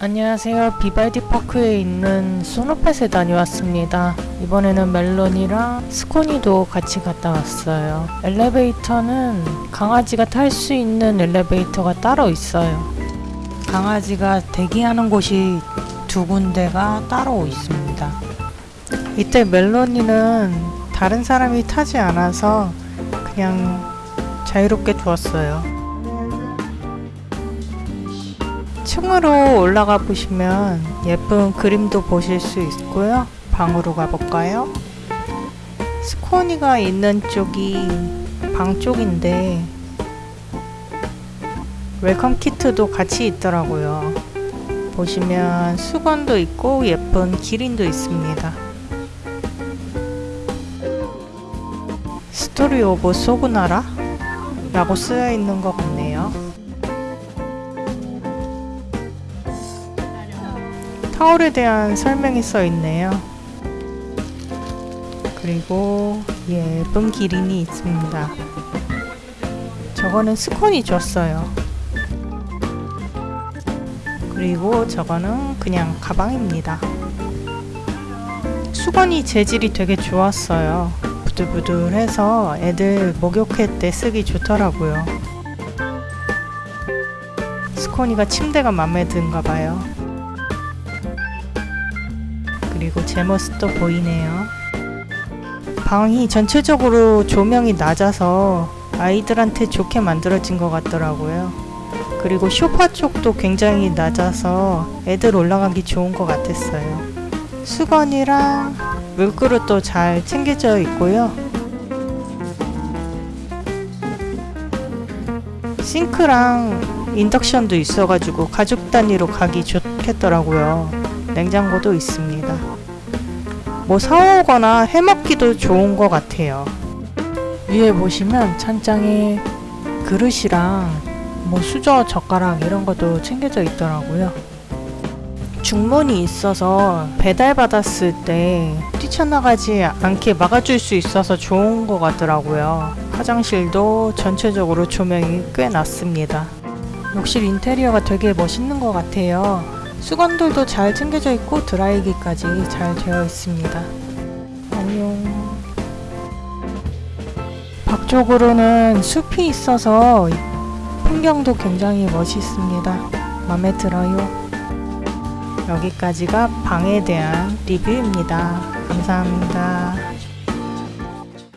안녕하세요. 비발디 파크에 있는 소노펫에 다녀왔습니다. 이번에는 멜론이랑 스코니도 같이 갔다 왔어요. 엘리베이터는 강아지가 탈 수 있는 엘리베이터가 따로 있어요. 강아지가 대기하는 곳이 두 군데가 따로 있습니다. 이때 멜론이는 다른 사람이 타지 않아서 그냥 자유롭게 두었어요. 층으로 올라가 보시면 예쁜 그림도 보실 수 있고요. 방으로 가볼까요? 스코니가 있는 쪽이 방 쪽인데 웰컴 키트도 같이 있더라고요. 보시면 수건도 있고 예쁜 기린도 있습니다. 스토리 오브 소구나라? 라고 쓰여 있는 것 같네요. 타올에 대한 설명이 써 있네요. 그리고 예쁜 기린이 있습니다. 저거는 스콘이 줬어요. 그리고 저거는 그냥 가방입니다. 수건이 재질이 되게 좋았어요. 부들부들해서 애들 목욕할 때 쓰기 좋더라고요. 스코니가 침대가 마음에 든가 봐요. 그리고 제 모습도 보이네요. 방이 전체적으로 조명이 낮아서 아이들한테 좋게 만들어진 것 같더라고요. 그리고 쇼파 쪽도 굉장히 낮아서 애들 올라가기 좋은 것 같았어요. 수건이랑 물그릇도 잘 챙겨져 있고요. 싱크랑 인덕션도 있어가지고 가족 단위로 가기 좋겠더라고요. 냉장고도 있습니다. 뭐 사오거나 해먹기도 좋은 것 같아요. 위에 보시면 찬장에 그릇이랑 뭐 수저, 젓가락 이런 것도 챙겨져 있더라고요. 중문이 있어서 배달받았을 때 뛰쳐나가지 않게 막아줄 수 있어서 좋은 것 같더라고요. 화장실도 전체적으로 조명이 꽤 났습니다. 욕실 인테리어가 되게 멋있는 것 같아요. 수건들도 잘 챙겨져 있고 드라이기까지 잘 되어 있습니다. 안녕. 밖쪽으로는 숲이 있어서 풍경도 굉장히 멋있습니다. 마음에 들어요. 여기까지가 방에 대한 리뷰입니다. 감사합니다.